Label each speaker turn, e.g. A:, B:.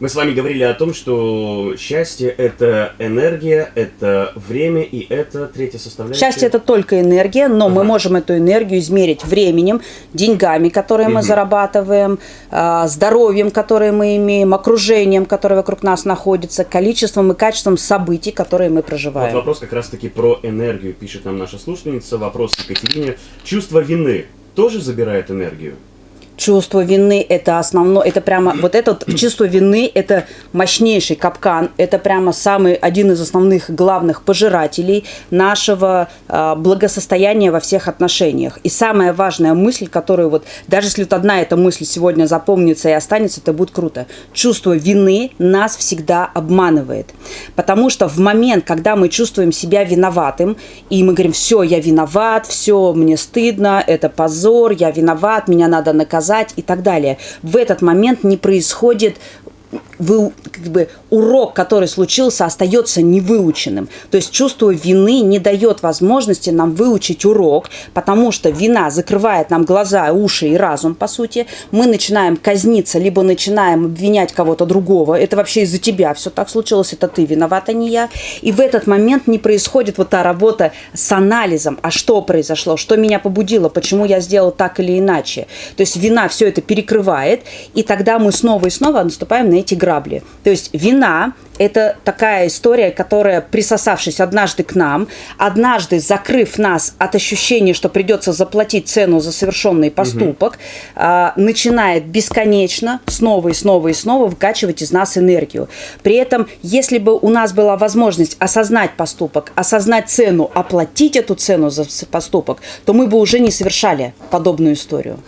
A: Мы с вами говорили о том, что счастье – это энергия, это время и это третья составляющая.
B: Счастье это только энергия, но мы
A: Ага.
B: можем эту энергию измерить временем, деньгами, которые мы
A: Мгм.
B: зарабатываем, а, здоровьем, которое мы имеем, окружением, которое вокруг нас находится, количеством и качеством событий, которые мы
A: Вот
B: проживаем.
A: вопрос как раз-таки про энергию, пишет нам наша слушательница. Вопрос Екатерине. Чувство вины тоже забирает энергию?
B: Чувство вины – это основное, это прямо, вот это чувство вины – это мощнейший капкан, это прямо самый, один из основных главных пожирателей нашего а, благосостояния во всех отношениях. И самая важная мысль, которую вот, даже если вот одна эта мысль сегодня запомнится и останется, это будет круто. Чувство вины нас всегда обманывает. Потому что в момент, когда мы чувствуем себя виноватым, и мы говорим, все, я виноват, все, мне стыдно, это позор, я виноват, меня надо наказать и так далее. В этот момент не происходит вы, как бы, урок, который случился, остается невыученным. То есть чувство вины не дает возможности нам выучить урок, потому что вина закрывает нам глаза, уши и разум, по сути. Мы начинаем казниться, либо начинаем обвинять кого-то другого. Это вообще из-за тебя все так случилось, это ты виноват, а не я. И в этот момент не происходит вот та работа с анализом, а что произошло, что меня побудило, почему я сделал так или иначе. То есть вина все это перекрывает, и тогда мы снова и снова наступаем на эти грабли. То есть вина – это такая история, которая, присосавшись однажды к нам, однажды закрыв нас от ощущения, что придется заплатить цену за совершенный поступок, а, начинает бесконечно снова и снова и снова выкачивать из нас энергию. При этом, если бы у нас была возможность осознать поступок, осознать цену, оплатить эту цену за поступок, то мы бы уже не совершали подобную историю.